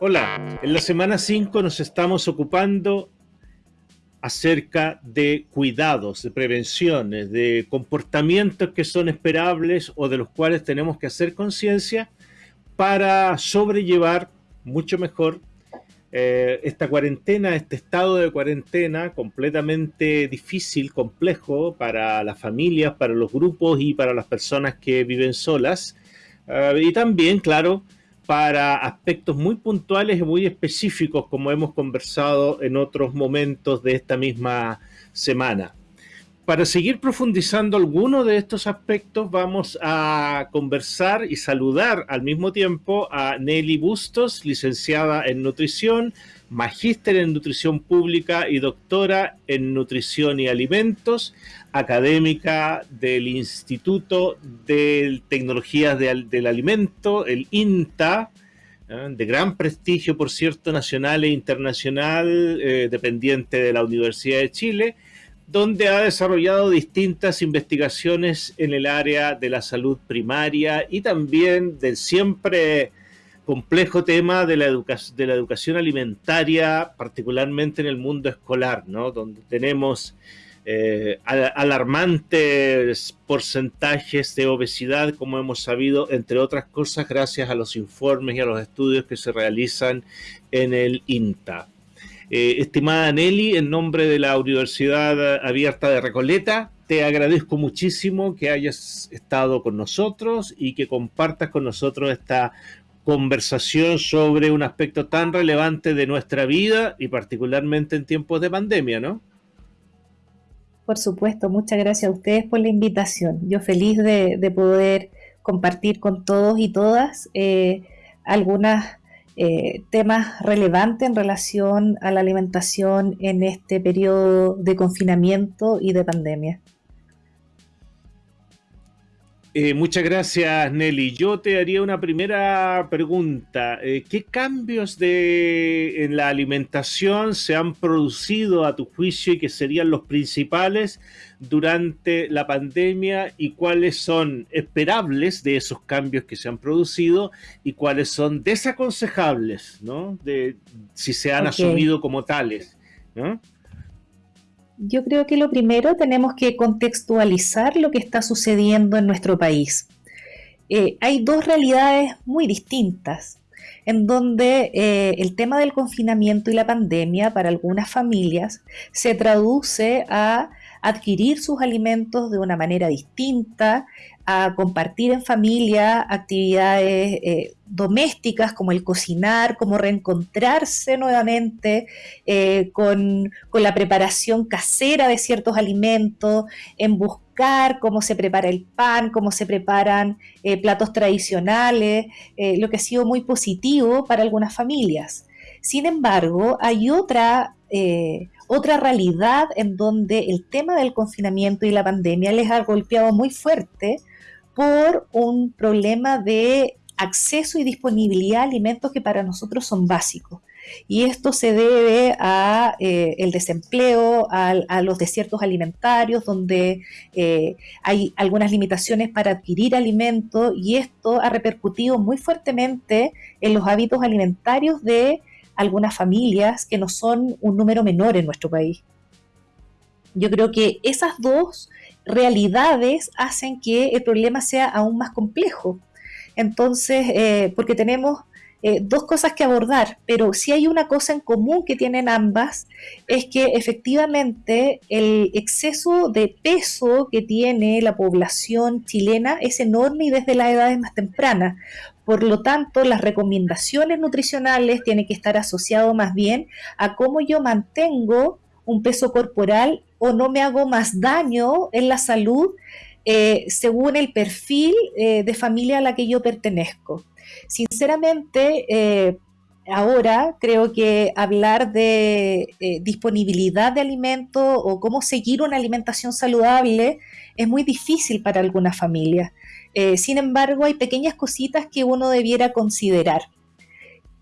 Hola, en la semana 5 nos estamos ocupando acerca de cuidados, de prevenciones, de comportamientos que son esperables o de los cuales tenemos que hacer conciencia para sobrellevar mucho mejor eh, esta cuarentena, este estado de cuarentena completamente difícil, complejo para las familias, para los grupos y para las personas que viven solas. Eh, y también, claro, para aspectos muy puntuales y muy específicos, como hemos conversado en otros momentos de esta misma semana. Para seguir profundizando algunos de estos aspectos, vamos a conversar y saludar al mismo tiempo a Nelly Bustos, licenciada en nutrición, magíster en nutrición pública y doctora en nutrición y alimentos, académica del Instituto de Tecnologías del Alimento, el INTA, ¿eh? de gran prestigio, por cierto, nacional e internacional, eh, dependiente de la Universidad de Chile, donde ha desarrollado distintas investigaciones en el área de la salud primaria y también del siempre complejo tema de la, de la educación alimentaria, particularmente en el mundo escolar, ¿no? donde tenemos eh, alarmantes porcentajes de obesidad, como hemos sabido, entre otras cosas, gracias a los informes y a los estudios que se realizan en el INTA. Eh, estimada Nelly, en nombre de la Universidad Abierta de Recoleta, te agradezco muchísimo que hayas estado con nosotros y que compartas con nosotros esta conversación sobre un aspecto tan relevante de nuestra vida y particularmente en tiempos de pandemia, ¿no? Por supuesto, muchas gracias a ustedes por la invitación. Yo feliz de, poder compartir con todos y todas eh, algunos eh, temas relevantes en relación a la alimentación en este periodo de confinamiento y de pandemia. Eh, muchas gracias, Nelly. Yo te haría una primera pregunta. Eh, ¿Qué cambios de, en la alimentación se han producido a tu juicio y que serían los principales durante la pandemia y cuáles son esperables de esos cambios que se han producido y cuáles son desaconsejables, ¿no? De, si se han asumido como tales, ¿no? Yo creo que lo primero tenemos que contextualizar lo que está sucediendo en nuestro país. Eh, hay dos realidades muy distintas, en donde eh, el tema del confinamiento y la pandemia para algunas familias se traduce a adquirir sus alimentos de una manera distinta, a compartir en familia actividades eh, domésticas como el cocinar, como reencontrarse nuevamente eh, con, la preparación casera de ciertos alimentos, en buscar cómo se prepara el pan, cómo se preparan eh, platos tradicionales, lo que ha sido muy positivo para algunas familias. Sin embargo, hay otra otra realidad en donde el tema del confinamiento y la pandemia les ha golpeado muy fuerte por un problema de acceso y disponibilidad a alimentos que para nosotros son básicos. Y esto se debe a eh, el desempleo, a, los desiertos alimentarios, donde eh, hay algunas limitaciones para adquirir alimentos, y esto ha repercutido muy fuertemente en los hábitos alimentarios de algunas familias que no son un número menor en nuestro país. Yo creo que esas dos realidades hacen que el problema sea aún más complejo. Entonces, eh, porque tenemos eh, dos cosas que abordar, pero si hay una cosa en común que tienen ambas, es que efectivamente el exceso de peso que tiene la población chilena es enorme y desde las edades más tempranas. Por lo tanto, las recomendaciones nutricionales tienen que estar asociadas más bien a cómo yo mantengo un peso corporal o no me hago más daño en la salud eh, según el perfil eh, de familia a la que yo pertenezco. Sinceramente, eh, ahora creo que hablar de disponibilidad de alimentos o cómo seguir una alimentación saludable es muy difícil para algunas familias. sin embargo, hay pequeñas cositas que uno debiera considerar.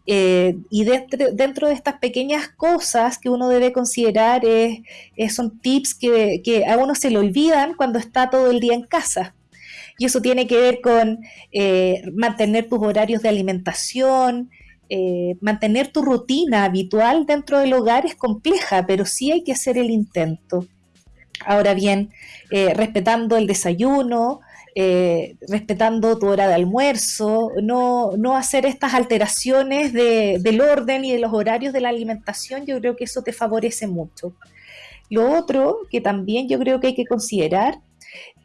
Eh, y dentro, de estas pequeñas cosas que uno debe considerar son tips que, a uno se le olvidan cuando está todo el día en casa. Y eso tiene que ver con eh, mantener tus horarios de alimentación, eh, mantener tu rutina habitual dentro del hogar es compleja, pero sí hay que hacer el intento. Ahora bien, respetando el desayuno, eh, respetando tu hora de almuerzo, no, no hacer estas alteraciones del orden y de los horarios de la alimentación, yo creo que eso te favorece mucho. Lo otro que también yo creo que hay que considerar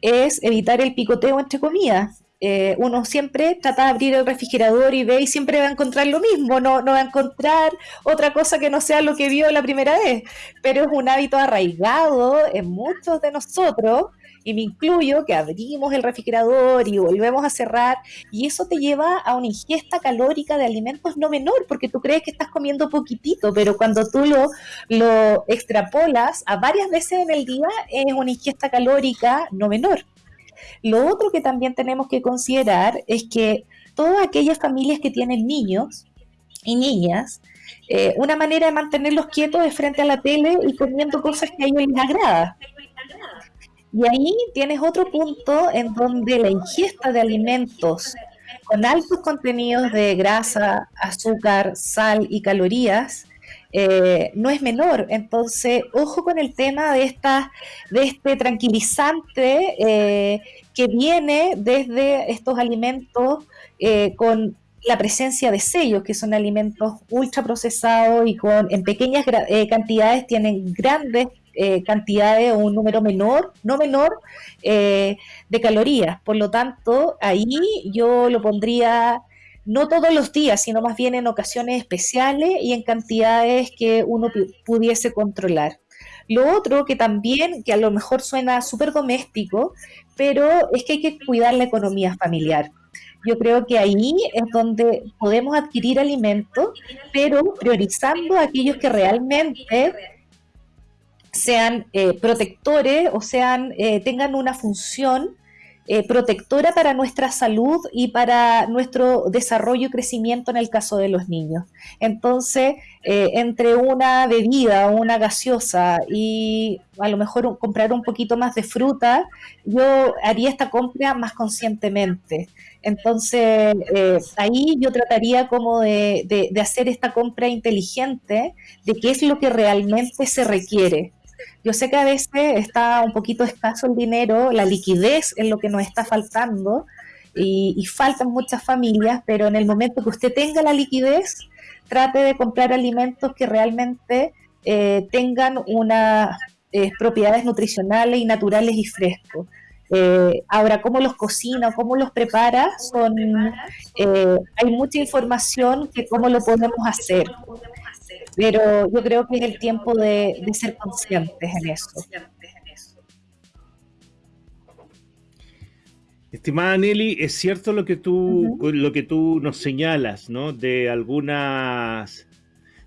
es evitar el picoteo entre comidas. Eh, uno siempre trata de abrir el refrigerador y ve y siempre va a encontrar lo mismo, no, no va a encontrar otra cosa que no sea lo que vio la primera vez, pero es un hábito arraigado en muchos de nosotros y me incluyo, que abrimos el refrigerador y volvemos a cerrar, y eso te lleva a una ingesta calórica de alimentos no menor, porque tú crees que estás comiendo poquitito, pero cuando tú lo, lo extrapolas a varias veces en el día, es una ingesta calórica no menor. Lo otro que también tenemos que considerar es que todas aquellas familias que tienen niños y niñas, eh, una manera de mantenerlos quietos es frente a la tele y comiendo cosas que a ellos les agrada. Y ahí tienes otro punto en donde la ingesta de alimentos con altos contenidos de grasa, azúcar, sal y calorías eh, no es menor. Entonces, ojo con el tema de, esta, de este tranquilizante eh, que viene desde estos alimentos eh, con la presencia de sellos, que son alimentos ultraprocesados y con en pequeñas cantidades tienen grandes eh, cantidades o un número menor, no menor, eh, de calorías. Por lo tanto, ahí yo lo pondría no todos los días, sino más bien en ocasiones especiales y en cantidades que uno pudiese controlar. Lo otro que también, que a lo mejor suena súper doméstico, pero es que hay que cuidar la economía familiar. Yo creo que ahí es donde podemos adquirir alimentos, pero priorizando aquellos que realmente sean eh, protectores o sean, eh, tengan una función eh, protectora para nuestra salud y para nuestro desarrollo y crecimiento en el caso de los niños. Entonces, entre una bebida o una gaseosa y a lo mejor comprar un poquito más de fruta, yo haría esta compra más conscientemente. Entonces, ahí yo trataría como de, de hacer esta compra inteligente de qué es lo que realmente se requiere yo sé que a veces está un poquito escaso el dinero, la liquidez es lo que nos está faltando y, faltan muchas familias, pero en el momento que usted tenga la liquidez, trate de comprar alimentos que realmente eh, tengan unas eh, propiedades nutricionales y naturales y frescos. Eh, ahora, cómo los cocina, cómo los prepara, son, hay mucha información que cómo lo podemos hacer pero yo creo que es el tiempo de, ser conscientes en eso. Estimada Nelly, es cierto lo que tú, lo que tú nos señalas, ¿no? De algunas,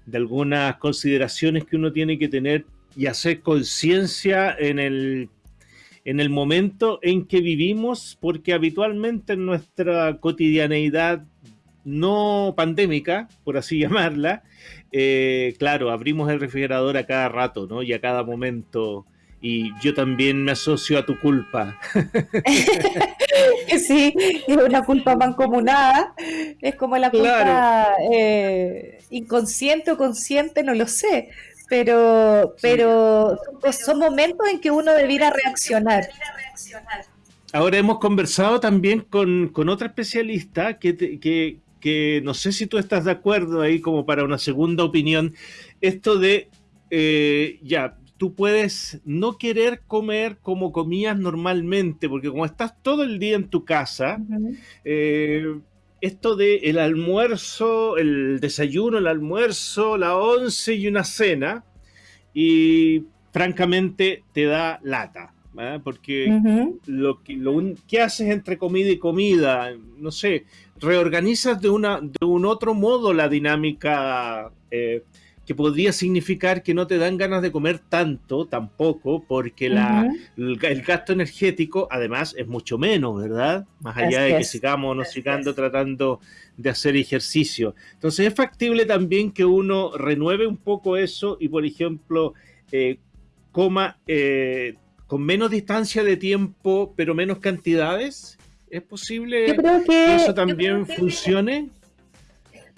de algunas consideraciones que uno tiene que tener y hacer conciencia en el, en el momento en que vivimos, porque habitualmente en nuestra cotidianeidad no pandémica, por así llamarla, eh, claro, abrimos el refrigerador a cada rato, ¿no? Y a cada momento. Y yo también me asocio a tu culpa. sí, es una culpa mancomunada. Es como la culpa eh, inconsciente o consciente, no lo sé. Pero, pero son momentos en que uno debiera reaccionar. Ahora hemos conversado también con, otra especialista que, que, que no sé si tú estás de acuerdo ahí como para una segunda opinión, esto de, eh, ya, tú puedes no querer comer como comías normalmente, porque como estás todo el día en tu casa, eh, esto de el almuerzo, el desayuno, el almuerzo, la once y una cena, y francamente te da lata. ¿eh? porque lo, que, lo que haces entre comida y comida, no sé, reorganizas de, una, de un otro modo la dinámica eh, que podría significar que no te dan ganas de comer tanto tampoco, porque la, el, gasto energético además es mucho menos, ¿verdad? Más allá de que sigamos no sigando tratando de hacer ejercicio. Entonces es factible también que uno renueve un poco eso y, por ejemplo, eh, coma con menos distancia de tiempo, pero menos cantidades? ¿Es posible que, eso también funcione?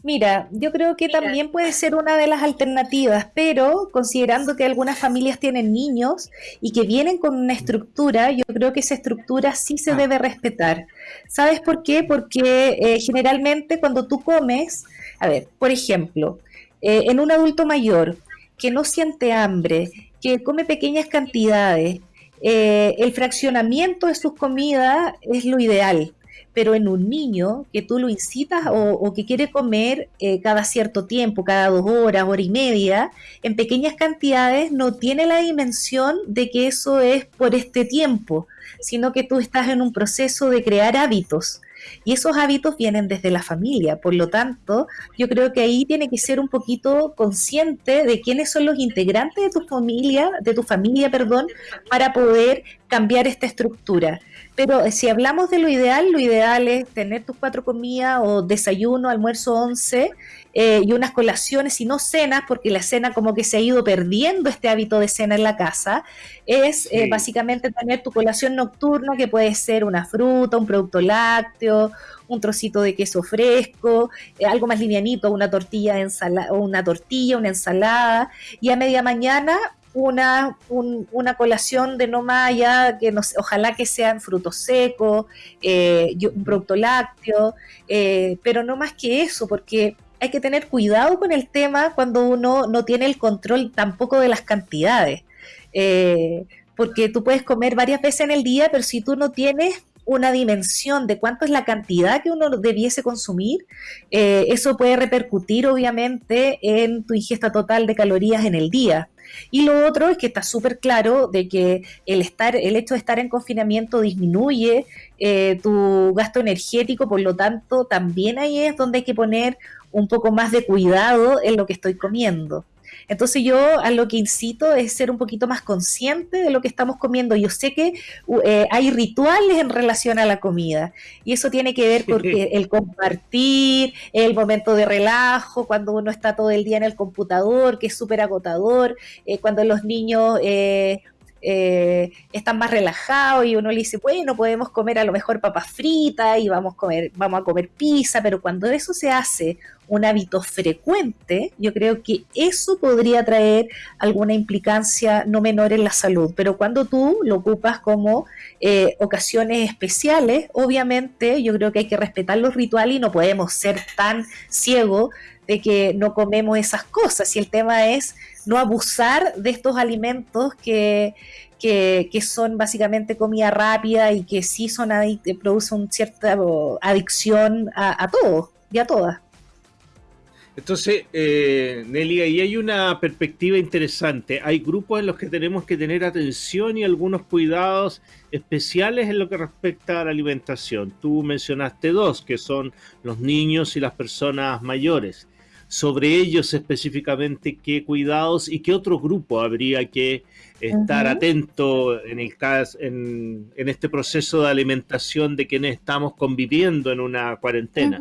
Mira, yo creo que también puede ser una de las alternativas, pero considerando que algunas familias tienen niños y que vienen con una estructura, yo creo que esa estructura sí se ah. debe respetar. ¿Sabes por qué? Porque eh, generalmente cuando tú comes, a ver, por ejemplo, eh, en un adulto mayor que no siente hambre, que come pequeñas cantidades, eh, el fraccionamiento de sus comidas es lo ideal pero en un niño que tú lo incitas o, que quiere comer eh, cada cierto tiempo, cada dos horas, hora y media, en pequeñas cantidades, no tiene la dimensión de que eso es por este tiempo, sino que tú estás en un proceso de crear hábitos. Y esos hábitos vienen desde la familia, por lo tanto, yo creo que ahí tiene que ser un poquito consciente de quiénes son los integrantes de tu familia, de tu familia, perdón, para poder cambiar esta estructura. Pero eh, si hablamos de lo ideal, lo ideal es tener tus cuatro comidas o desayuno, almuerzo, once eh, y unas colaciones y no cenas, porque la cena como que se ha ido perdiendo este hábito de cena en la casa, es eh, básicamente tener tu colación nocturna, que puede ser una fruta, un producto lácteo, un trocito de queso fresco, algo más livianito, una tortilla, de una tortilla, una ensalada, y a media mañana una, una colación de no más allá, que nos, ojalá que sean frutos secos, eh, un producto lácteo, eh, pero no más que eso, porque hay que tener cuidado con el tema cuando uno no tiene el control tampoco de las cantidades. Eh, porque tú puedes comer varias veces en el día, pero si tú no tienes una dimensión de cuánto es la cantidad que uno debiese consumir, eso puede repercutir obviamente en tu ingesta total de calorías en el día. Y lo otro es que está súper claro de que el, estar, el hecho de estar en confinamiento disminuye eh, tu gasto energético, por lo tanto, también ahí es donde hay que poner un poco más de cuidado en lo que estoy comiendo. Entonces yo a lo que incito es ser un poquito más consciente de lo que estamos comiendo. Yo sé que eh, hay rituales en relación a la comida y eso tiene que ver con el compartir, el momento de relajo, cuando uno está todo el día en el computador, que es súper agotador, eh, cuando los niños... Eh, eh, están más relajados y uno le dice, bueno, podemos comer a lo mejor papas fritas y vamos a comer, vamos a comer pizza, pero cuando eso se hace un hábito frecuente, yo creo que eso podría traer alguna implicancia no menor en la salud. Pero cuando tú lo ocupas como eh, ocasiones especiales, obviamente yo creo que hay que respetar los rituales y no podemos ser tan ciegos de que no comemos esas cosas. Y el tema es no abusar de estos alimentos que, que, son básicamente comida rápida y que sí son producen cierta adicción a, a todos y a todas. Entonces, eh, Nelly, ahí hay una perspectiva interesante. Hay grupos en los que tenemos que tener atención y algunos cuidados especiales en lo que respecta a la alimentación. Tú mencionaste dos, que son los niños y las personas mayores. Sobre ellos específicamente, ¿qué cuidados y qué otro grupo habría que estar atento en, el caso, en, este proceso de alimentación de quienes estamos conviviendo en una cuarentena?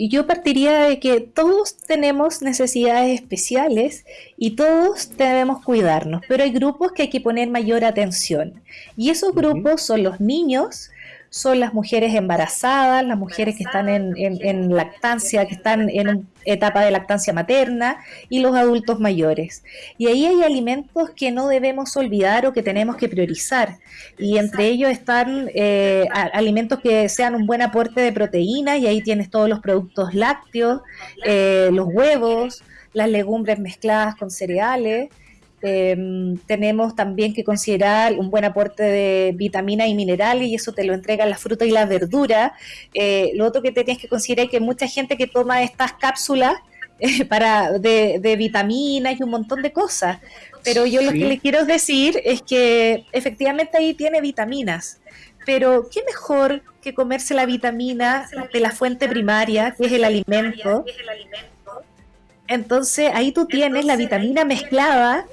Y yo partiría de que todos tenemos necesidades especiales y todos debemos cuidarnos, pero hay grupos que hay que poner mayor atención. Y esos grupos son los niños, son las mujeres embarazadas, las mujeres que están en, lactancia, que están en etapa de lactancia materna y los adultos mayores. Y ahí hay alimentos que no debemos olvidar o que tenemos que priorizar. Y entre ellos están eh, alimentos que sean un buen aporte de proteína y ahí tienes todos los productos lácteos, eh, los huevos, las legumbres mezcladas con cereales. Em, tenemos también que considerar un buen aporte de vitaminas y minerales y eso te lo entregan las frutas y las verduras. Eh, lo otro que te tienes que considerar es que mucha gente que toma estas cápsulas eh, para de, vitaminas y un montón de cosas. Pero yo lo que le quiero decir es que efectivamente ahí tiene vitaminas. Pero qué mejor que comerse la vitamina de la fuente primaria, que es el alimento, entonces ahí tú tienes la vitamina mezclada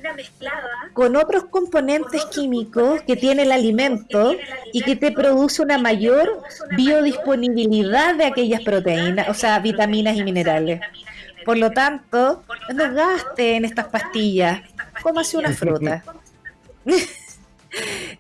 con otros componentes químicos que tiene el alimento y que te produce una mayor biodisponibilidad de aquellas proteínas, o sea, vitaminas y minerales. Por lo tanto, no gaste en estas pastillas, cómase una fruta.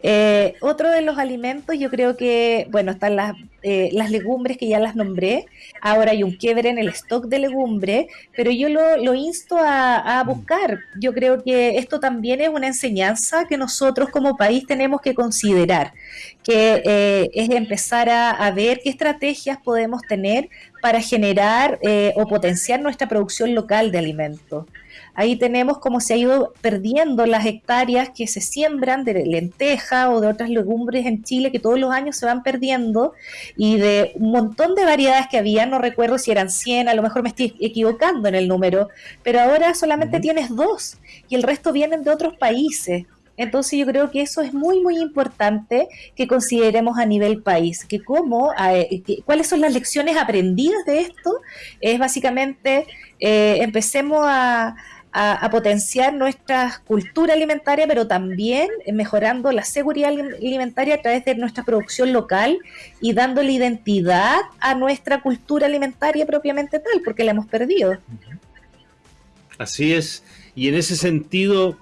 Eh, otro de los alimentos, yo creo que, bueno, están las, eh, las legumbres que ya las nombré. Ahora hay un quiebre en el stock de legumbre, pero yo lo, insto a, buscar. Yo creo que esto también es una enseñanza que nosotros como país tenemos que considerar, que eh, es empezar a, a, ver qué estrategias podemos tener para generar o potenciar nuestra producción local de alimentos. Ahí tenemos cómo se ha ido perdiendo las hectáreas que se siembran de lenteja o de otras legumbres en Chile que todos los años se van perdiendo y de un montón de variedades que había, no recuerdo si eran 100, a lo mejor me estoy equivocando en el número, pero ahora solamente tienes dos y el resto vienen de otros países. Entonces yo creo que eso es muy, muy importante que consideremos a nivel país, que cómo, eh, cuáles son las lecciones aprendidas de esto, es básicamente eh, empecemos a, a, potenciar nuestra cultura alimentaria, pero también mejorando la seguridad alimentaria a través de nuestra producción local y dándole identidad a nuestra cultura alimentaria propiamente tal, porque la hemos perdido. Así es. Y en ese sentido,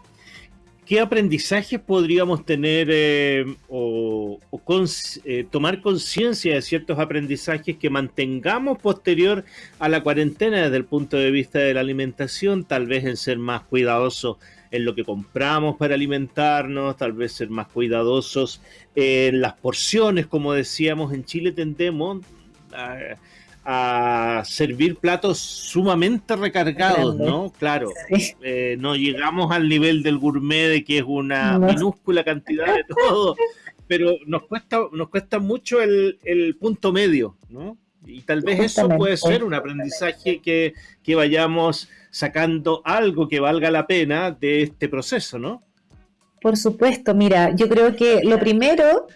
¿qué aprendizajes podríamos tener eh, o, eh, tomar conciencia de ciertos aprendizajes que mantengamos posterior a la cuarentena desde el punto de vista de la alimentación? Tal vez en ser más cuidadosos en lo que compramos para alimentarnos, tal vez ser más cuidadosos en las porciones, como decíamos, en Chile tendemos a a servir platos sumamente recargados, ¿no? Claro, eh, no llegamos al nivel del gourmet de que es una minúscula cantidad de todo, pero nos cuesta, nos cuesta mucho el, punto medio, ¿no? Y tal vez eso puede ser un aprendizaje que, que vayamos sacando algo que valga la pena de este proceso, ¿no? Por supuesto, mira, yo creo que lo primero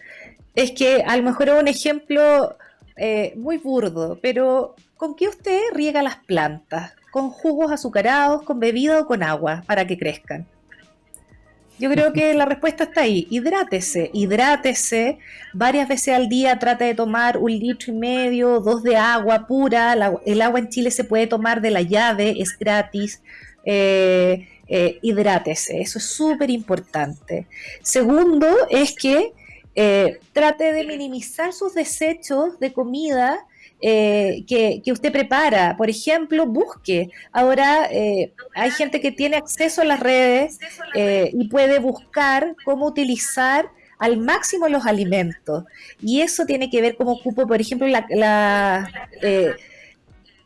es que a lo mejor es un ejemplo eh, muy burdo, pero ¿con qué usted riega las plantas? ¿Con jugos azucarados, con bebida o con agua para que crezcan? Yo creo que la respuesta está ahí. Hidrátese, hidrátese. Varias veces al día trate de tomar un litro y medio, dos de agua pura. el agua en Chile se puede tomar de la llave, es gratis. Eh, eh, hidrátese, eso es súper importante. Segundo es que eh, trate de minimizar sus desechos de comida eh, que, usted prepara. Por ejemplo, busque. Ahora eh, hay gente que tiene acceso a las redes y puede buscar cómo utilizar al máximo los alimentos. Y eso tiene que ver cómo ocupo, por ejemplo, la,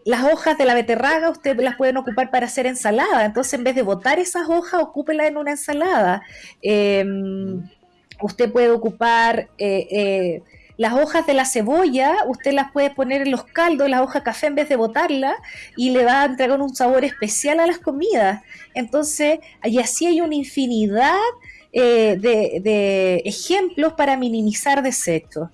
las hojas de la beterraga usted las pueden ocupar para hacer ensalada. Entonces, en vez de botar esas hojas, ocúpela en una ensalada. Em, Usted puede ocupar eh, eh, las hojas de la cebolla, usted las puede poner en los caldos, la hoja café en vez de botarla, y le va a entregar un sabor especial a las comidas. Entonces, y así hay una infinidad eh, de, ejemplos para minimizar desechos.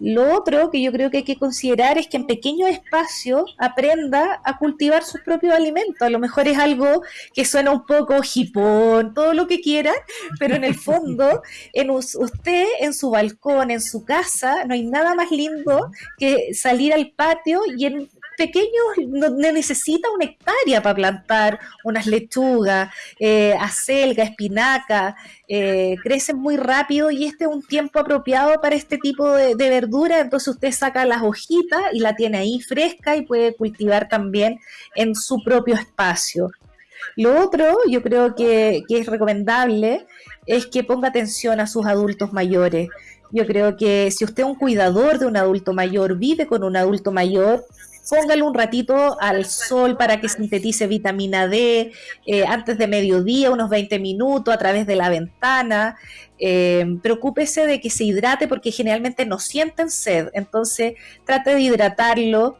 Lo otro que yo creo que hay que considerar es que en pequeños espacios aprenda a cultivar sus propios alimentos. A lo mejor es algo que suena un poco hipón, todo lo que quiera, pero en el fondo, en usted, en su balcón, en su casa, no hay nada más lindo que salir al patio y en pequeños no, necesita una hectárea para plantar unas lechugas, eh, acelga, espinaca, eh, crecen muy rápido y este es un tiempo apropiado para este tipo de, verdura, entonces usted saca las hojitas y la tiene ahí fresca y puede cultivar también en su propio espacio. Lo otro, yo creo que es recomendable, es que ponga atención a sus adultos mayores. Yo creo que si usted es un cuidador de un adulto mayor, vive con un adulto mayor, póngale un ratito al sol para que sintetice vitamina D eh, antes de mediodía, unos 20 minutos a través de la ventana. Eh, preocúpese de que se hidrate porque generalmente no sienten sed, entonces trate de hidratarlo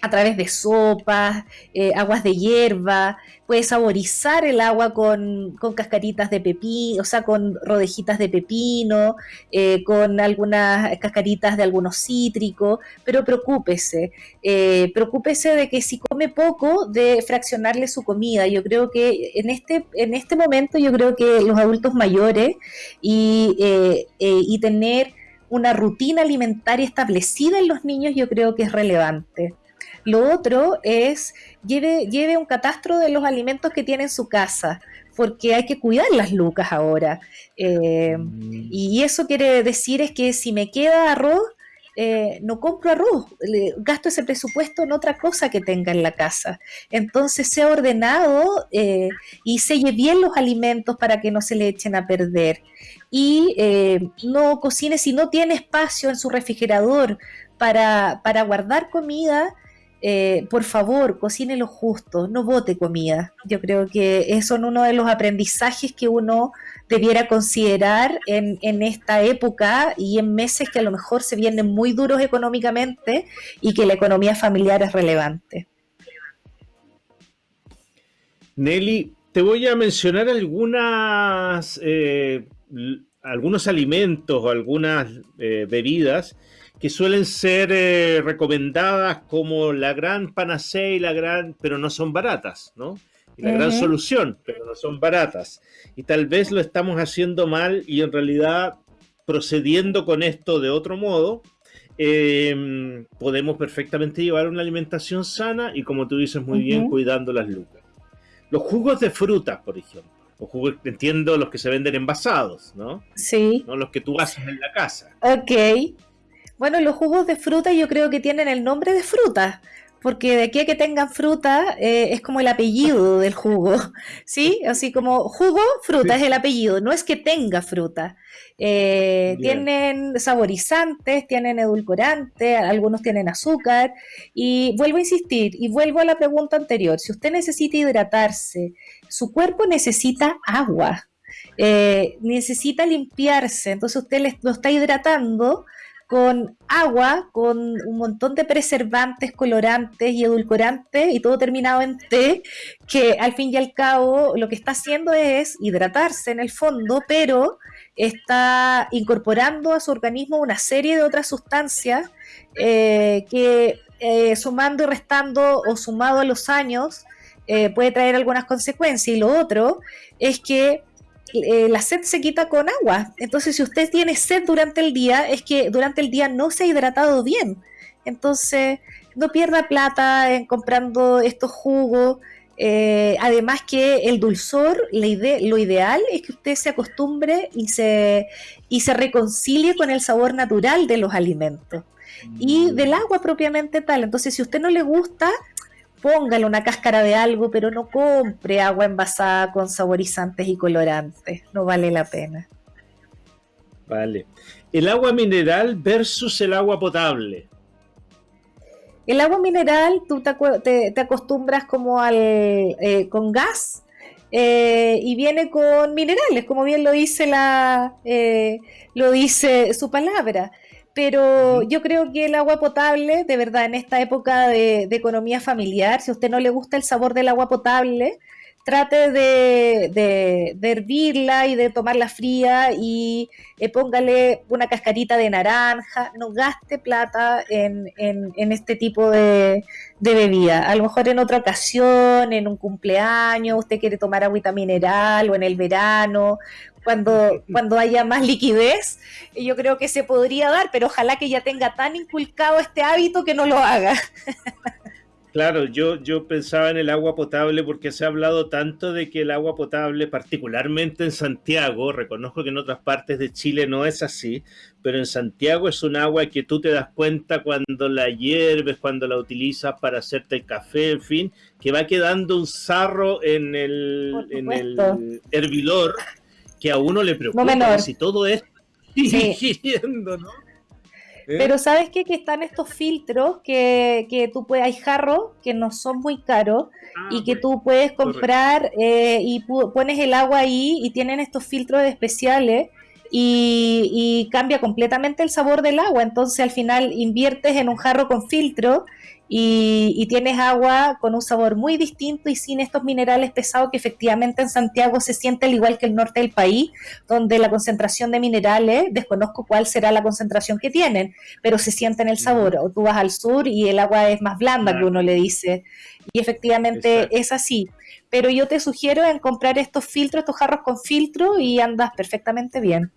a través de sopas, eh, aguas de hierba, puede saborizar el agua con, cascaritas de pepino, o sea, con rodejitas de pepino, eh, con algunas cascaritas de algunos cítricos, pero preocúpese, eh, preocúpese de que si come poco, de fraccionarle su comida. Yo creo que en este, en este momento, yo creo que los adultos mayores y, y tener una rutina alimentaria establecida en los niños, yo creo que es relevante. Lo otro es lleve, lleve un catastro de los alimentos que tiene en su casa. porque hay que cuidar las lucas ahora. Eh, mm. Y eso quiere decir es que si me queda arroz, eh, no compro arroz, gasto ese presupuesto en otra cosa que tenga en la casa. Entonces, sea ordenado eh, y selle bien los alimentos para que no se le echen a perder. Y eh, no cocine si no tiene espacio en su refrigerador para, para guardar comida. Por favor, cocine lo justo, no bote comida. Yo creo que es uno de los aprendizajes que uno debiera considerar en, en, esta época y en meses que a lo mejor se vienen muy duros económicamente y que la economía familiar es relevante. Nelly, te voy a mencionar algunas, eh, algunos alimentos o algunas eh, bebidas que suelen ser eh, recomendadas como la gran panacea y la gran, pero no son baratas, ¿no? la gran solución, pero no son baratas. Y tal vez lo estamos haciendo mal y en realidad procediendo con esto de otro modo, em, podemos perfectamente llevar una alimentación sana y como tú dices muy bien, cuidando las lucas. Los jugos de frutas, por ejemplo. Los jugos, entiendo los que se venden envasados, ¿no? Sí. No los que tú haces en la casa. Ok. Bueno, los jugos de fruta yo creo que tienen el nombre de fruta, porque de aquí a que tengan fruta eh, es como el apellido del jugo, ¿sí? Así como jugo, fruta es el apellido, no es que tenga fruta. Eh, tienen saborizantes, tienen edulcorantes, algunos tienen azúcar. Y vuelvo a insistir, y vuelvo a la pregunta anterior, si usted necesita hidratarse, su cuerpo necesita agua, eh, necesita limpiarse, entonces usted lo está hidratando con agua, con un montón de preservantes, colorantes y edulcorantes y todo terminado en té, que al fin y al cabo lo que está haciendo es hidratarse en el fondo, pero está incorporando a su organismo una serie de otras sustancias eh, que eh, sumando y restando o sumado a los años eh, puede traer algunas consecuencias. Y lo otro es que eh, la sed se quita con agua. Entonces, si usted tiene sed durante el día, es que durante el día no se ha hidratado bien. Entonces, no pierda plata en comprando estos jugos. Eh, además que el dulzor, la lo ideal es que usted se acostumbre y se, y se reconcilie con el sabor natural de los alimentos y mm. del agua propiamente tal. Entonces, si a usted no le gusta, póngale una cáscara de algo, pero no compre agua envasada con saborizantes y colorantes, no vale la pena. Vale. El agua mineral versus el agua potable. El agua mineral, tú te, acostumbras como al eh, con gas eh, y viene con minerales, como bien lo dice la eh, lo dice su palabra pero yo creo que el agua potable, de verdad, en esta época de, economía familiar, si a usted no le gusta el sabor del agua potable, trate de, hervirla y de tomarla fría y eh, póngale una cascarita de naranja, no gaste plata en, este tipo de, de, bebida. A lo mejor en otra ocasión, en un cumpleaños, usted quiere tomar agüita mineral o en el verano, cuando, cuando haya más liquidez, yo creo que se podría dar, pero ojalá que ya tenga tan inculcado este hábito que no lo haga. Claro, yo, yo pensaba en el agua potable porque se ha hablado tanto de que el agua potable, particularmente en Santiago, reconozco que en otras partes de Chile no es así, pero en Santiago es un agua que tú te das cuenta cuando la hierves, cuando la utilizas para hacerte el café, en fin, que va quedando un sarro en el, en el hervidor que a uno le preocupa si todo es ¿no? ¿Eh? Pero ¿sabes qué? Que están estos filtros que, que tú puedes, hay jarros que no son muy caros ah, y que tú puedes comprar eh, y pones el agua ahí y tienen estos filtros especiales y, y, cambia completamente el sabor del agua. Entonces al final inviertes en un jarro con filtro y, tienes agua con un sabor muy distinto y sin estos minerales pesados que efectivamente en Santiago se siente al igual que el norte del país, donde la concentración de minerales, desconozco cuál será la concentración que tienen, pero se siente en el sabor. O tú vas al sur y el agua es más blanda, que uno le dice. Y efectivamente es así. Pero yo te sugiero en comprar estos filtros, estos jarros con filtro y andas perfectamente bien.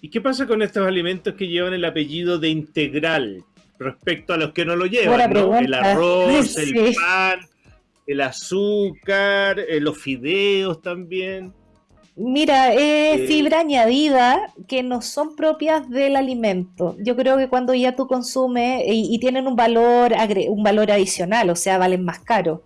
¿Y qué pasa con estos alimentos que llevan el apellido de integral? Respecto a los que no lo llevan, ¿no? El arroz, el pan. el azúcar, eh, los fideos también. Mira, es eh, fibra añadida que no son propias del alimento. Yo creo que cuando ya tú consumes y, tienen un valor, un valor adicional, o sea, valen más caro,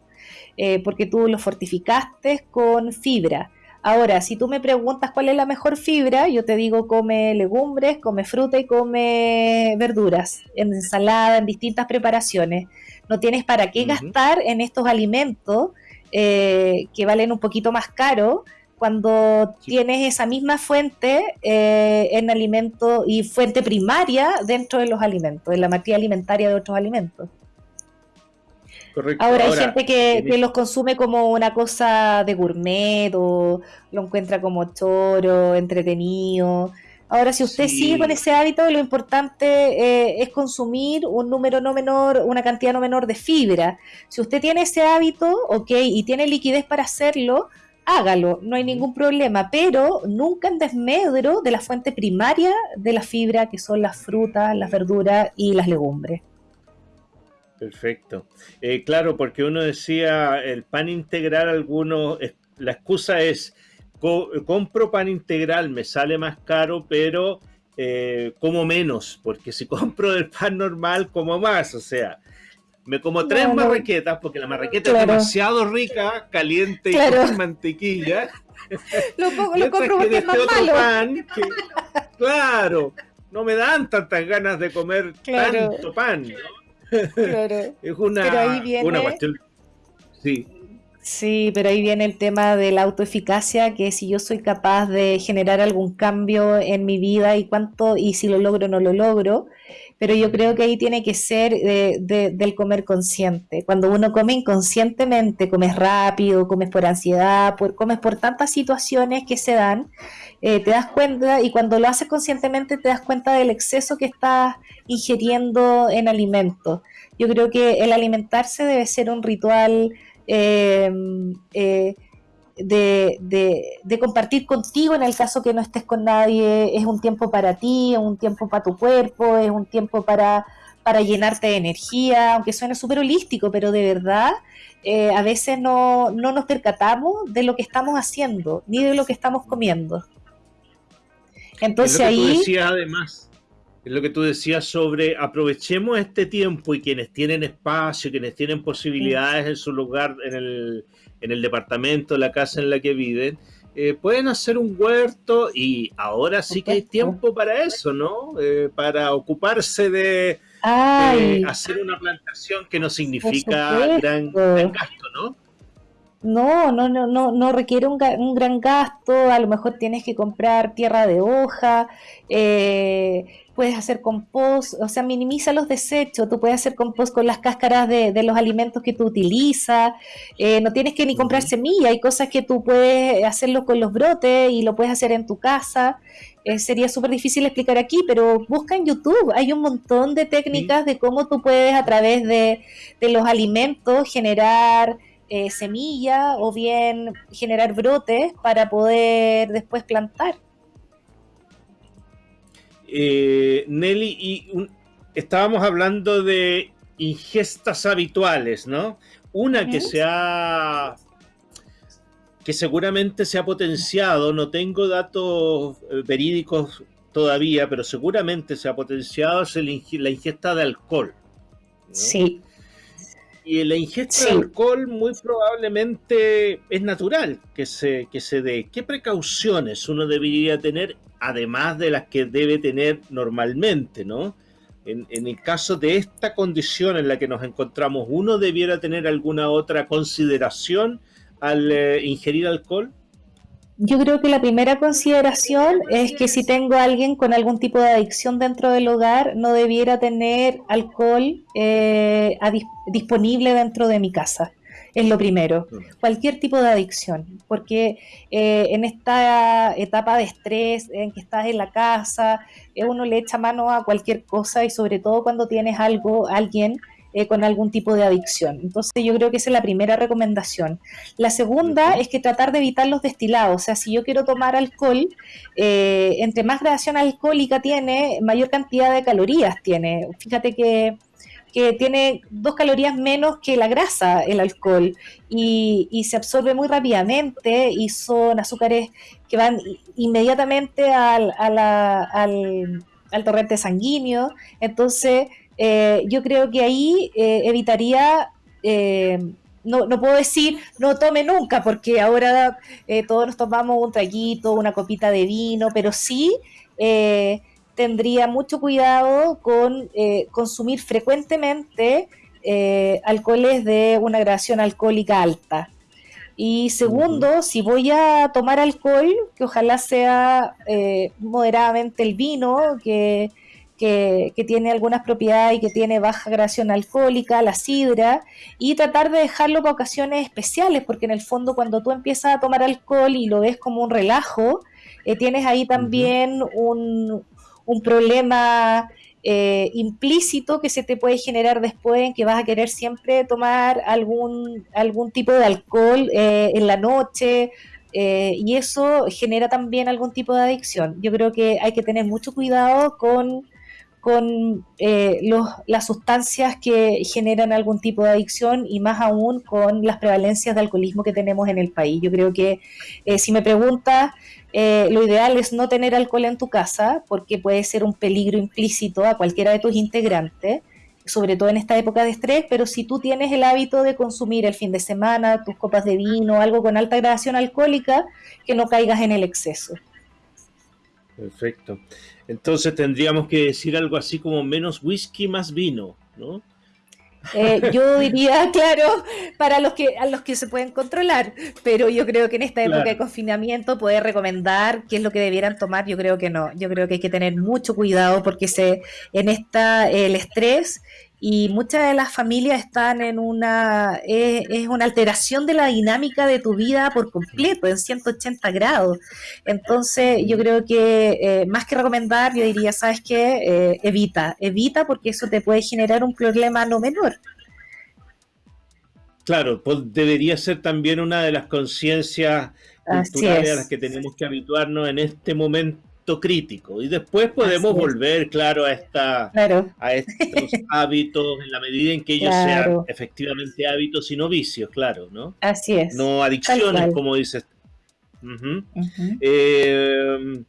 eh, porque tú los fortificaste con fibra. Ahora, si tú me preguntas cuál es la mejor fibra, yo te digo come legumbres, come fruta y come verduras, en ensalada, en distintas preparaciones. No tienes para qué gastar en estos alimentos eh, que valen un poquito más caro cuando tienes esa misma fuente eh, en alimentos y fuente primaria dentro de los alimentos, en la materia alimentaria de otros alimentos. Ahora, hay gente que, los consume como una cosa de gourmet o lo encuentra como choro, entretenido. Ahora, si usted sigue con ese hábito, lo importante eh, es consumir un número no menor, una cantidad no menor de fibra. Si usted tiene ese hábito, ok, y tiene liquidez para hacerlo, hágalo, no hay ningún problema, pero nunca en desmedro de la fuente primaria de la fibra, que son las frutas, las verduras y las legumbres. Perfecto. Eh, claro, porque uno decía, el pan integral, algunos, la excusa es, compro pan integral, me sale más caro, pero eh, como menos, porque si compro el pan normal, como más, o sea, me como tres marraquetas, porque la marraqueta es demasiado rica, caliente y con mantequilla. Lo, lo compro porque es más malo. Pan claro, no me dan tantas ganas de comer tanto pan. Claro. es una, una cuestión. Sí. Sí, pero ahí viene el tema de la autoeficacia, que si yo soy capaz de generar algún cambio en mi vida y cuánto, y si lo logro o no lo logro, pero yo creo que ahí tiene que ser del comer consciente. Cuando uno come inconscientemente, comes rápido, comes por ansiedad, por, comes por tantas situaciones que se dan, eh, te das cuenta, y cuando lo haces conscientemente te das cuenta del exceso que estás ingiriendo en alimentos. Yo creo que el alimentarse debe ser un ritual eh, eh, de, compartir contigo en el caso que no estés con nadie, es un tiempo para ti, es un tiempo para tu cuerpo, es un tiempo para, llenarte de energía, aunque suene súper holístico, pero de verdad eh, a veces no, no nos percatamos de lo que estamos haciendo, ni de lo que estamos comiendo. Entonces ahí... además. Es lo que tú decías sobre aprovechemos este tiempo y quienes tienen espacio, quienes tienen posibilidades en su lugar, en el, en el departamento, la casa en la que viven, eh, pueden hacer un huerto y ahora sí que hay tiempo para eso, ¿no? Eh, para ocuparse de, hacer una plantación que no significa gran, gran gasto, ¿no? No, no, no, no, no requiere un, un, gran gasto, a lo mejor tienes que comprar tierra de hoja, eh, puedes hacer compost, o sea, minimiza los desechos, tú puedes hacer compost con las cáscaras de, de los alimentos que tú utilizas, eh, no tienes que ni comprar semilla, hay cosas que tú puedes hacerlo con los brotes y lo puedes hacer en tu casa. Eh, sería súper difícil explicar aquí, pero busca en YouTube, hay un montón de técnicas de cómo tú puedes a través de, de los alimentos generar eh, semilla o bien generar brotes para poder después plantar. Eh, Nelly, y estábamos hablando de ingestas habituales, ¿no? Una que se ha que seguramente se ha potenciado, no tengo datos eh, verídicos todavía, pero seguramente se ha potenciado es la ingesta de alcohol. Sí. Y la ingesta de alcohol muy probablemente es natural que se, que se dé. ¿Qué precauciones uno debería tener, además de las que debe tener normalmente, no? En, en, el caso de esta condición en la que nos encontramos, ¿uno debiera tener alguna otra consideración al eh, ingerir alcohol? Yo creo que la primera consideración es que si tengo a alguien con algún tipo de adicción dentro del hogar, no debiera tener alcohol eh, disponible dentro de mi casa. Es lo primero. Cualquier tipo de adicción. Porque eh, en esta etapa de estrés en que estás en la casa, eh, uno le echa mano a cualquier cosa y sobre todo cuando tienes algo, alguien eh, con algún tipo de adicción. Entonces yo creo que esa es la primera recomendación. La segunda es que tratar de evitar los destilados. O sea, si yo quiero tomar alcohol, eh, entre más gradación alcohólica tiene, mayor cantidad de calorías tiene. Fíjate que que tiene dos calorías menos que la grasa, el alcohol, y, se absorbe muy rápidamente y son azúcares que van inmediatamente al, al, torrente sanguíneo. Entonces, eh, yo creo que ahí eh, evitaría... Eh, no, no, puedo decir no tome nunca, porque ahora todos nos tomamos un traguito, una copita de vino, pero sí tendría mucho cuidado con consumir frecuentemente eh, alcoholes de una gradación alcohólica alta. Y segundo, si voy a tomar alcohol, que ojalá sea eh, moderadamente el vino, que, que, tiene algunas propiedades y que tiene baja gradación alcohólica, la sidra, y tratar de dejarlo para ocasiones especiales, porque en el fondo cuando tú empiezas a tomar alcohol y lo ves como un relajo, tienes ahí también un, un problema eh, implícito que se te puede generar después en que vas a querer siempre tomar algún, algún tipo de alcohol eh, en la noche eh, y eso genera también algún tipo de adicción. Yo creo que hay que tener mucho cuidado con, con los, las sustancias que generan algún tipo de adicción y más aún con las prevalencias de alcoholismo que tenemos en el país. Yo creo que si me preguntas eh, lo ideal es no tener alcohol en tu casa porque puede ser un peligro implícito a cualquiera de tus integrantes, sobre todo en esta época de estrés, pero si tú tienes el hábito de consumir el fin de semana tus copas de vino, algo con alta gradación alcohólica, que no caigas en el exceso. Perfecto. Entonces tendríamos que decir algo así como menos whisky, más vino, ¿no? Eh, yo diría, claro, para los que a los que se pueden controlar, pero yo creo que en esta época de confinamiento poder recomendar qué es lo que debieran tomar, yo creo que no. Yo creo que hay que tener mucho cuidado porque se en esta el estrés y muchas de las familias están en una, es, una alteración de la dinámica de tu vida por completo, en 180 grados. Entonces, yo creo que eh, más que recomendar, yo diría, ¿sabes qué? Eh, evita, evita porque eso te puede generar un problema no menor. Claro, pues debería ser también una de las conciencias culturales a las que tenemos que habituarnos en este momento crítico y después podemos volver, claro, a, esta, a estos hábitos en la medida en que ellos sean efectivamente hábitos y no vicios, claro, ¿no? Así es. No adicciones, como dices. Eh,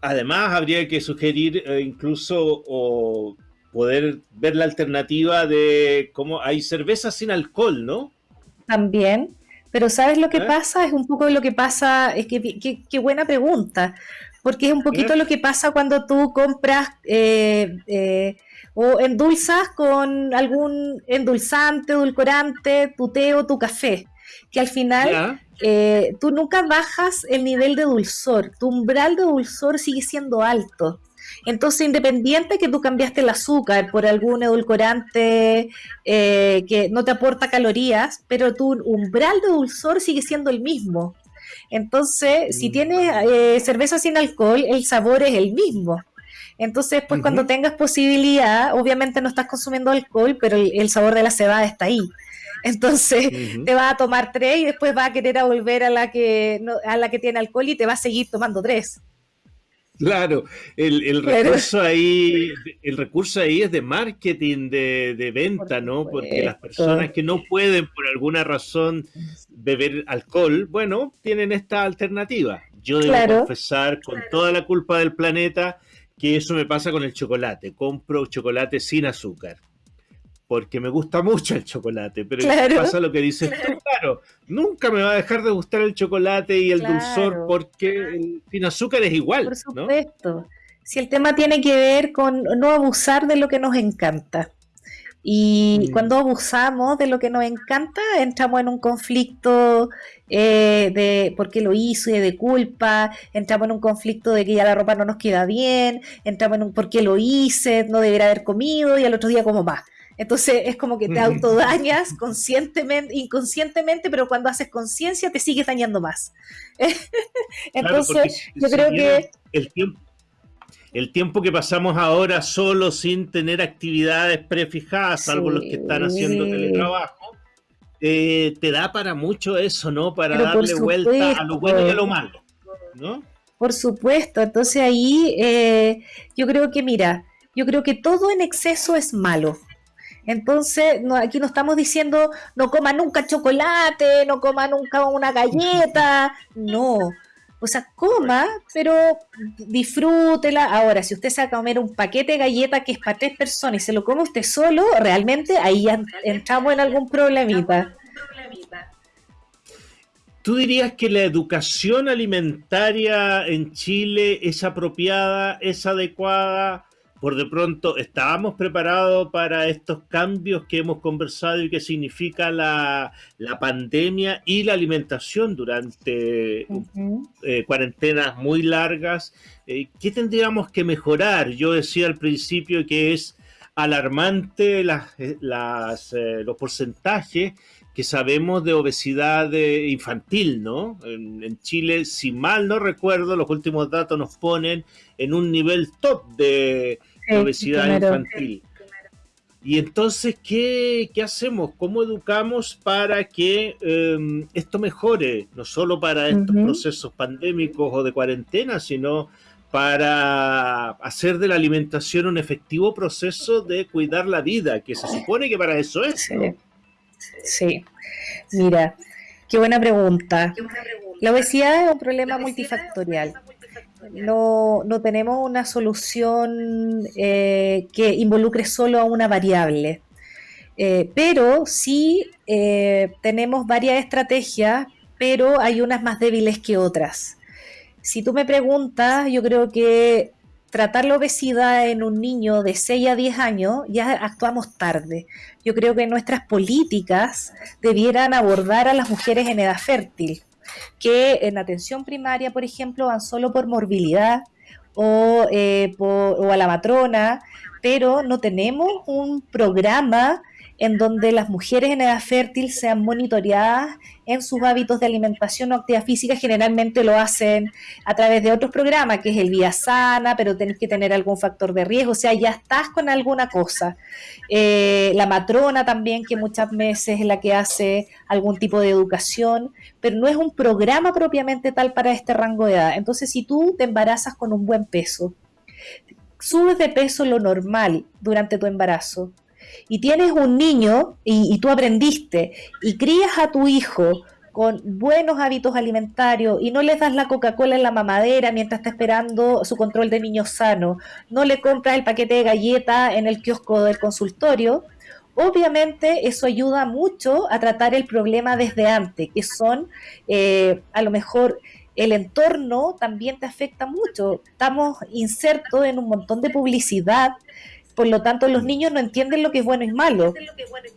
además, habría que sugerir eh, incluso o poder ver la alternativa de cómo hay cervezas sin alcohol, ¿no? También. Pero ¿sabes lo que ¿Eh? pasa? Es un poco lo que pasa, es que qué buena pregunta, porque es un poquito lo que pasa cuando tú compras eh, eh, o endulzas con algún endulzante, edulcorante, tu té o tu café, que al final eh, tú nunca bajas el nivel de dulzor, tu umbral de dulzor sigue siendo alto. Entonces, independiente que tú cambiaste el azúcar por algún edulcorante que no te aporta calorías, pero tu umbral de dulzor sigue siendo el mismo. Entonces, si mm. tienes eh, cerveza sin alcohol, el sabor es el mismo. Entonces, pues cuando tengas posibilidad, obviamente no estás consumiendo alcohol, pero el, sabor de la cebada está ahí. Entonces, te vas a tomar tres y después vas a querer volver a la que a la que tiene alcohol y te vas a seguir tomando tres. Claro, el, recurso ahí, el recurso ahí es de marketing, de, venta, ¿no? Porque las personas que no pueden por alguna razón beber alcohol, bueno, tienen esta alternativa. Yo debo confesar con toda la culpa del planeta que eso me pasa con el chocolate. Compro chocolate sin azúcar porque me gusta mucho el chocolate, pero pasa lo que dices tú, claro, nunca me va a dejar de gustar el chocolate y el dulzor porque el sin azúcar es igual. Por supuesto. Si el tema tiene que ver con no abusar de lo que nos encanta. Y mm. cuando abusamos de lo que nos encanta, entramos en un conflicto eh, de por qué lo hizo y de culpa, entramos en un conflicto de que ya la ropa no nos queda bien, entramos en un por qué lo hice, no debería haber comido y al otro día como más. Entonces es como que te autodañas conscientemente, inconscientemente, pero cuando haces conciencia te sigues dañando más. Entonces yo creo que... El tiempo, el tiempo que pasamos ahora solo sin tener actividades prefijadas, salvo los que están haciendo teletrabajo, eh, te da para mucho eso, ¿no? Para darle vuelta a lo bueno y a lo malo, ¿no? Por supuesto, entonces ahí eh, yo creo que, mira, yo creo que todo en exceso es malo. Entonces, no, aquí no estamos diciendo no coma nunca chocolate, no coma nunca una galleta, no. O sea, coma, pero disfrútela. Ahora, si usted se va a comer un paquete de galletas que es para tres personas y se lo come usted solo, realmente ahí ya entramos en algún problemita. ¿Tú dirías que la educación alimentaria en Chile es apropiada, es adecuada? Por de pronto estábamos preparados para estos cambios que hemos conversado y que significa la, pandemia y la alimentación durante eh, cuarentenas muy largas. Eh, ¿Qué tendríamos que mejorar? Yo decía al principio que es alarmante las, eh, los porcentajes que sabemos de obesidad infantil, ¿no? en, Chile, si mal no recuerdo, los últimos datos nos ponen en un nivel top de, obesidad infantil. Y entonces, ¿qué, hacemos? ¿Cómo educamos para que em, esto mejore? No solo para estos procesos pandémicos o de cuarentena, sino para hacer de la alimentación un efectivo proceso de cuidar la vida, que se supone que para eso es. Sí, mira, qué buena pregunta. La obesidad es un problema multifactorial no, no tenemos una solución eh, que involucre solo a una variable. Eh, pero sí eh, tenemos varias estrategias, pero hay unas más débiles que otras. Si tú me preguntas, yo creo que tratar la obesidad en un niño de 6 a 10 años ya actuamos tarde. Yo creo que nuestras políticas debieran abordar a las mujeres en edad fértil que en atención primaria, por ejemplo, van solo por morbilidad o, eh, o a la matrona, pero no tenemos un programa en donde las mujeres en edad fértil sean monitoreadas en sus hábitos de alimentación o actividad física, generalmente lo hacen a través de otros programas, que es el Vía Sana, pero tenés que tener algún factor de riesgo, o sea, ya estás con alguna cosa. Eh, la matrona también, que muchas veces es la que hace algún tipo de educación, pero no es un programa propiamente tal para este rango de edad. Entonces, si tú te embarazas con un buen peso, subes de peso lo normal durante tu embarazo, y tienes un niño y, tú aprendiste y crías a tu hijo con buenos hábitos alimentarios y no le das la Coca-Cola en la mamadera mientras está esperando su control de niño sano, no le compras el paquete de galletas en el kiosco del consultorio, obviamente eso ayuda mucho a tratar el problema desde antes, que son eh, a lo mejor el entorno también te afecta mucho. Estamos insertos en un montón de publicidad por lo tanto, los niños no entienden lo que es bueno y malo.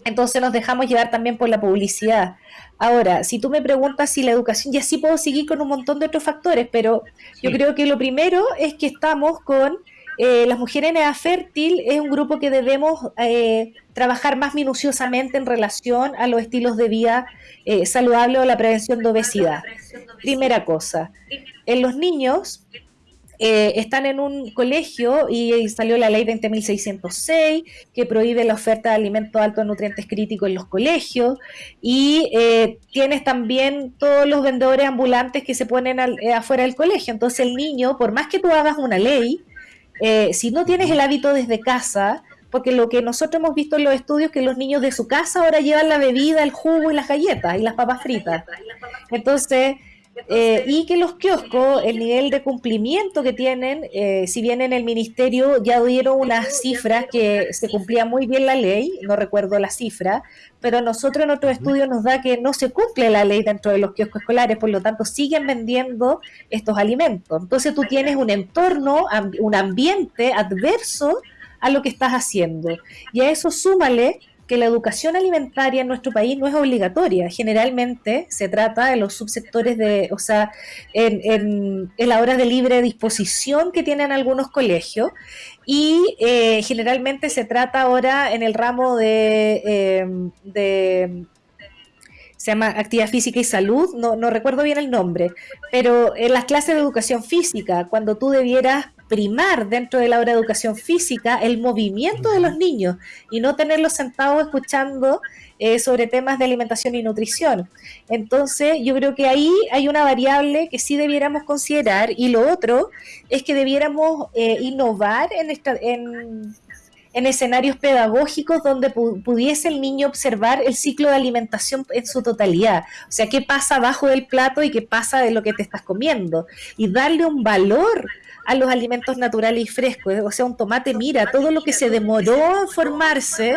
Entonces nos dejamos llevar también por la publicidad. Ahora, si tú me preguntas si la educación, ya sí puedo seguir con un montón de otros factores, pero yo creo que lo primero es que estamos con eh, las mujeres en edad fértil, es un grupo que debemos eh, trabajar más minuciosamente en relación a los estilos de vida eh, saludable o la prevención de obesidad. Primera cosa. En los niños, eh, están en un colegio y salió la ley 20.606 que prohíbe la oferta de alimentos altos en nutrientes críticos en los colegios y eh, tienes también todos los vendedores ambulantes que se ponen eh, afuera del colegio. Entonces el niño, por más que tú hagas una ley, si no tienes el hábito desde casa, porque lo que nosotros hemos visto en los estudios es que los niños de su casa ahora llevan la bebida, el jugo y las galletas y las papas fritas. Entonces eh, y que los kioscos, el nivel de cumplimiento que tienen, eh, si bien en el ministerio ya dieron unas cifras que se cumplía muy bien la ley, no recuerdo la cifra, pero nosotros en otros estudios nos da que no se cumple la ley dentro de los kioscos escolares, por lo tanto siguen vendiendo estos alimentos. Entonces tú tienes un entorno, un ambiente adverso a lo que estás haciendo. Y a eso súmale que la educación alimentaria en nuestro país no es obligatoria. Generalmente se trata de los subsectores de, o sea, en, en, la hora de libre disposición que tienen algunos colegios y eh, generalmente se trata ahora en el ramo de, em, de se llama Actividad Física y Salud, no, no recuerdo bien el nombre, pero en las clases de educación física, cuando tú debieras primar dentro de la hora de educación física el movimiento de los niños y no tenerlos sentados escuchando eh, sobre temas de alimentación y nutrición. Entonces, yo creo que ahí hay una variable que sí debiéramos considerar y lo otro es que debiéramos eh, innovar en, esta, en, en escenarios pedagógicos donde pudiese el niño observar el ciclo de alimentación en su totalidad. O sea, qué pasa abajo del plato y qué pasa de lo que te estás comiendo. Y darle un valor a los alimentos naturales y frescos. O sea, un tomate, mira, todo lo que se demoró en formarse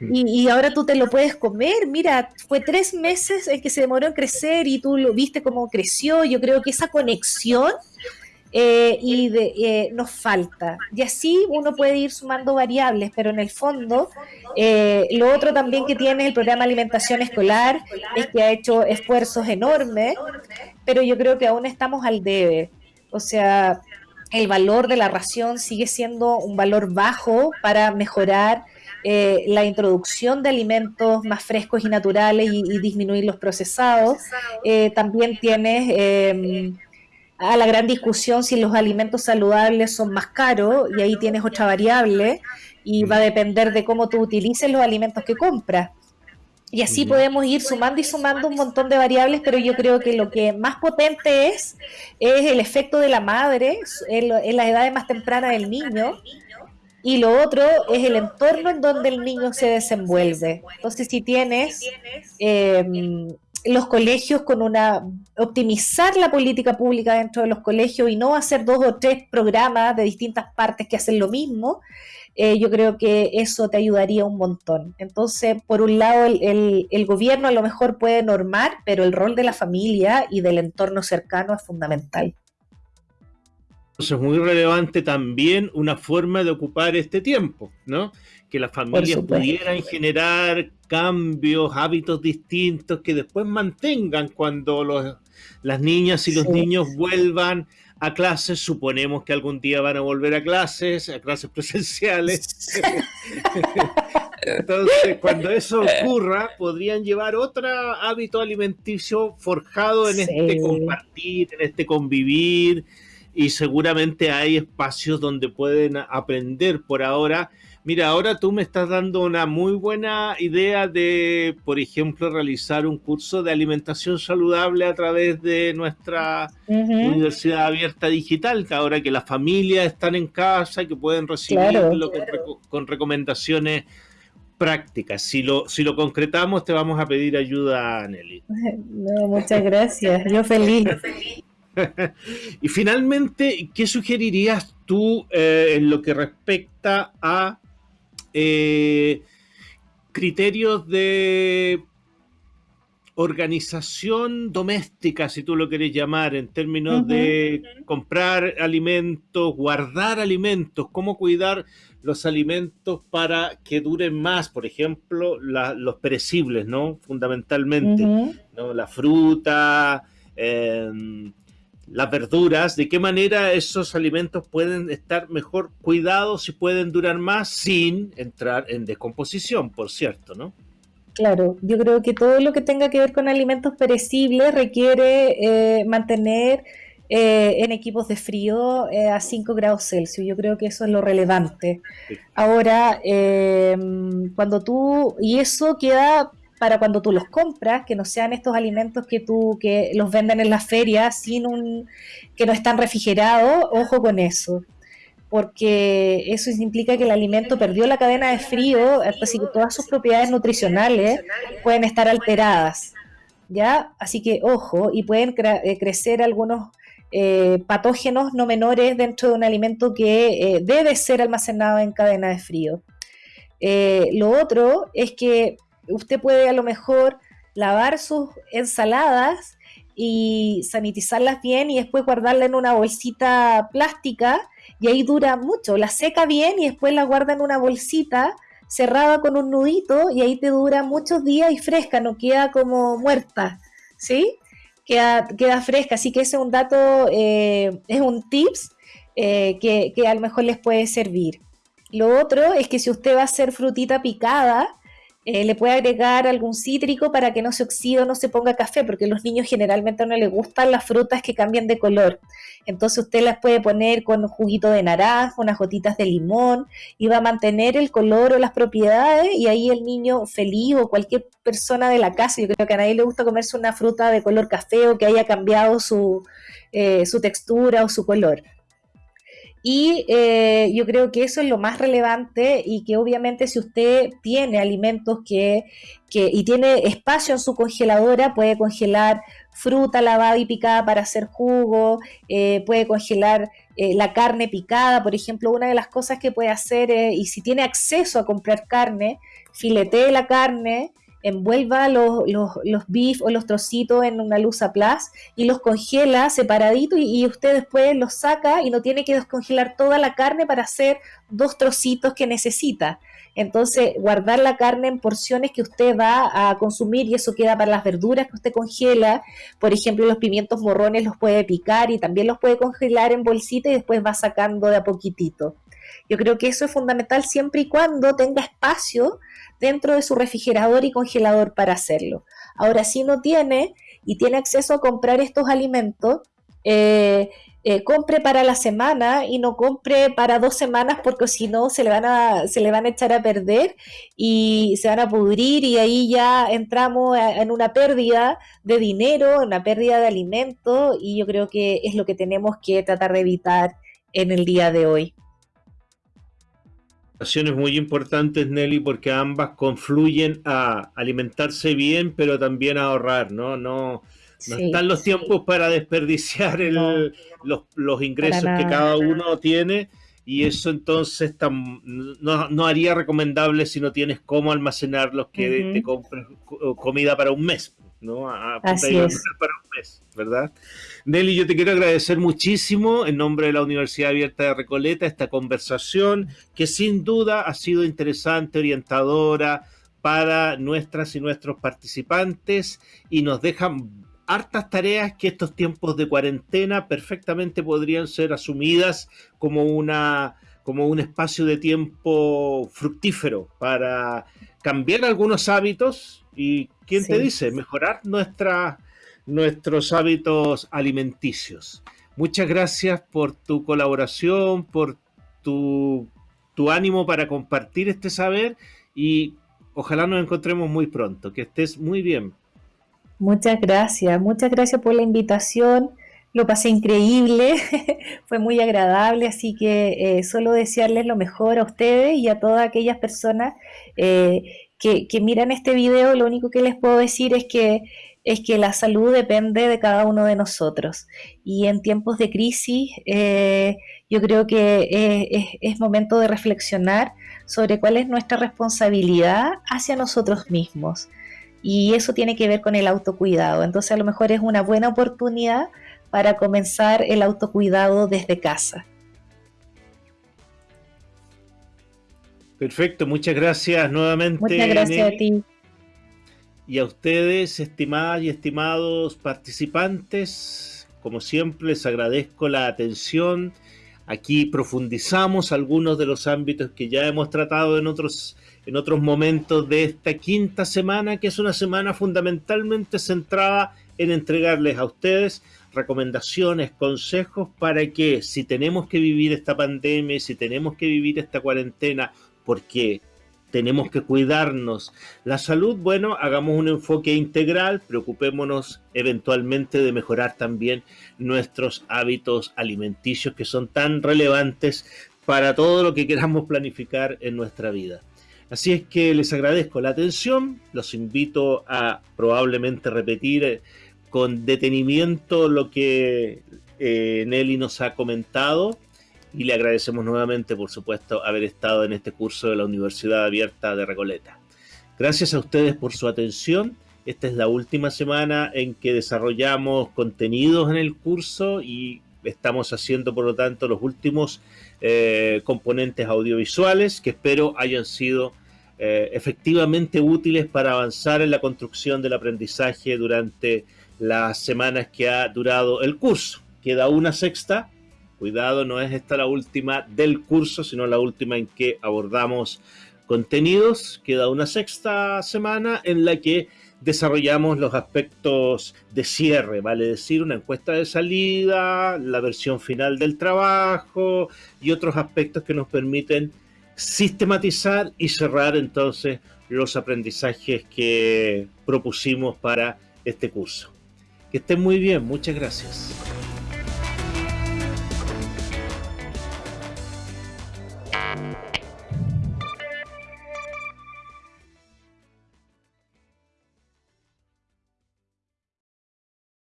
y, ahora tú te lo puedes comer. Mira, fue tres meses en que se demoró en crecer y tú lo viste cómo creció. Yo creo que esa conexión eh, y eh, nos falta. Y así uno puede ir sumando variables, pero en el fondo, eh, lo otro también que tiene el programa de alimentación escolar es que ha hecho esfuerzos enormes, pero yo creo que aún estamos al debe. O sea, el valor de la ración sigue siendo un valor bajo para mejorar la introducción de alimentos más frescos y naturales y, y disminuir los procesados. también tienes a la gran discusión si los alimentos saludables son más caros y ahí tienes otra variable y va a depender de cómo tú utilices los alimentos que compras. Y así podemos ir sumando y sumando un montón de variables, pero yo creo que lo que más potente es es el efecto de la madre en, la edad más temprana del niño y lo otro es el entorno en donde el niño se desenvuelve. Entonces, si tienes eh, los colegios con una optimizar la política pública dentro de los colegios y no hacer dos o tres programas de distintas partes que hacen lo mismo, eh, yo creo que eso te ayudaría un montón. Entonces, por un lado, el, el, gobierno a lo mejor puede normar, pero el rol de la familia y del entorno cercano es fundamental. Entonces, es muy relevante también una forma de ocupar este tiempo, ¿no? Que las familias pudieran generar cambios, hábitos distintos que después mantengan cuando los, las niñas y los niños vuelvan a clases, suponemos que algún día van a volver a clases, a clases presenciales. Entonces, cuando eso ocurra, podrían llevar otro hábito alimenticio forjado en este compartir, en este convivir, y seguramente hay espacios donde pueden aprender por ahora Mira, ahora tú me estás dando una muy buena idea de, por ejemplo, realizar un curso de alimentación saludable a través de nuestra Universidad Abierta Digital, ahora que las familias están en casa, y que pueden recibirlo con, recomendaciones prácticas. Si lo, si lo concretamos, te vamos a pedir ayuda, Nelly. No, muchas gracias. Yo feliz. y finalmente, ¿qué sugerirías tú eh, en lo que respecta a eh, criterios de organización doméstica, si tú lo querés llamar, en términos de comprar alimentos, guardar alimentos, cómo cuidar los alimentos para que duren más, por ejemplo, los perecibles, ¿no? Fundamentalmente, ¿no? La fruta, eh, las verduras, de qué manera esos alimentos pueden estar mejor cuidados y pueden durar más sin entrar en descomposición, por cierto, ¿no? Claro, yo creo que todo lo que tenga que ver con alimentos perecibles requiere eh, mantener eh, en equipos de frío eh, a 5 grados Celsius. Yo creo que eso es lo relevante. Ahora, cuando tú, y eso queda para cuando tú los compras, que no sean estos alimentos que tú que los venden en las ferias sin un que no están refrigerados, ojo con eso. Porque eso implica que el alimento perdió la cadena de frío, así que todas sus propiedades nutricionales pueden estar alteradas. ¿Ya? Así que ojo, y pueden eh, crecer algunos eh, patógenos no menores dentro de un alimento que eh, debe ser almacenado en cadena de frío. lo otro es que usted puede a lo mejor lavar sus ensaladas y sanitizarlas bien y después guardarla en una bolsita plástica y ahí dura mucho. La seca bien y después la guarda en una bolsita cerrada con un nudito y ahí te dura muchos días y fresca, no queda como muerta, ¿sí? Queda, fresca, así que ese es un dato, eh, es un tips eh, que a lo mejor les puede servir. Lo otro es que si usted va a hacer frutita picada, eh, le puede agregar algún cítrico para que no se oxide o no se ponga café, porque a los niños generalmente no les gustan las frutas que cambian de color. Entonces usted las puede poner con un juguito de naranja, unas gotitas de limón, y va a mantener el color o las propiedades, y ahí el niño feliz o cualquier persona de la casa, yo creo que a nadie le gusta comerse una fruta de color café o que haya cambiado su, eh, su textura o su color. Y eh, yo creo que eso es lo más relevante y que obviamente si usted tiene alimentos que, y tiene espacio en su congeladora, puede congelar fruta lavada y picada para hacer jugo, eh, puede congelar eh, la carne picada, por ejemplo, una de las cosas que puede hacer, y si tiene acceso a comprar carne, filetee la carne, envuelva los, los, los beef o los trocitos en una luz a plus y los congela separadito y, usted después los saca y no tiene que descongelar toda la carne para hacer dos trocitos que necesita. Entonces, guardar la carne en porciones que usted va a consumir y eso queda para las verduras que usted congela. Por ejemplo, los pimientos morrones los puede picar y también los puede congelar en bolsita y después va sacando de a poquitito. Yo creo que eso es fundamental siempre y cuando tenga espacio dentro de su refrigerador y congelador para hacerlo. Ahora, si no tiene y tiene acceso a comprar estos alimentos, eh, eh, compre para la semana y no compre para dos semanas porque si no se le van a se le van a echar a perder y se van a pudrir y ahí ya entramos en una pérdida de dinero, una pérdida de alimento y yo creo que es lo que tenemos que tratar de evitar en el día de hoy muy importantes, Nelly, porque ambas confluyen a alimentarse bien, pero también a ahorrar, ¿no? No, no están los tiempos para desperdiciar los, ingresos que cada uno tiene y eso entonces no, no, haría recomendable si no tienes cómo almacenarlos que te compres comida para un mes. ¿No? A, Así es. para un mes, ¿verdad? Nelly, yo te quiero agradecer muchísimo en nombre de la Universidad Abierta de Recoleta esta conversación que sin duda ha sido interesante, orientadora para nuestras y nuestros participantes y nos dejan hartas tareas que estos tiempos de cuarentena perfectamente podrían ser asumidas como una como un espacio de tiempo fructífero para cambiar algunos hábitos y ¿quién te dice? Mejorar nuestra, nuestros hábitos alimenticios. Muchas gracias por tu colaboración, por tu, tu ánimo para compartir este saber y ojalá nos encontremos muy pronto. Que estés muy bien. Muchas gracias, muchas gracias por la invitación. Lo pasé increíble, fue muy agradable, así que eh, solo desearles lo mejor a ustedes y a todas aquellas personas eh, que, miran este video, lo único que les puedo decir es que, es que la salud depende de cada uno de nosotros. Y en tiempos de crisis, eh, yo creo que es, es, momento de reflexionar sobre cuál es nuestra responsabilidad hacia nosotros mismos. Y eso tiene que ver con el autocuidado. Entonces a lo mejor es una buena oportunidad para comenzar el autocuidado desde casa. Perfecto, muchas gracias nuevamente. Muchas gracias a ti. Y a ustedes, estimadas y estimados participantes, como siempre les agradezco la atención. Aquí profundizamos algunos de los ámbitos que ya hemos tratado en otros, en otros momentos de esta quinta semana, que es una semana fundamentalmente centrada en entregarles a ustedes recomendaciones, consejos para que si tenemos que vivir esta pandemia, si tenemos que vivir esta cuarentena porque tenemos que cuidarnos. La salud, bueno, hagamos un enfoque integral, preocupémonos eventualmente de mejorar también nuestros hábitos alimenticios que son tan relevantes para todo lo que queramos planificar en nuestra vida. Así es que les agradezco la atención, los invito a probablemente repetir eh, con detenimiento lo que eh, Nelly nos ha comentado y le agradecemos nuevamente, por supuesto, haber estado en este curso de la Universidad Abierta de Recoleta. Gracias a ustedes por su atención. Esta es la última semana en que desarrollamos contenidos en el curso y estamos haciendo, por lo tanto, los últimos eh, componentes audiovisuales que espero hayan sido eh, efectivamente útiles para avanzar en la construcción del aprendizaje durante las semanas que ha durado el curso. Queda una sexta Cuidado, no es esta la última del curso, sino la última en que abordamos contenidos. Queda una sexta semana en la que desarrollamos los aspectos de cierre, vale decir, una encuesta de salida, la versión final del trabajo y otros aspectos que nos permiten sistematizar y cerrar entonces los aprendizajes que propusimos para este curso. Que estén muy bien, muchas gracias.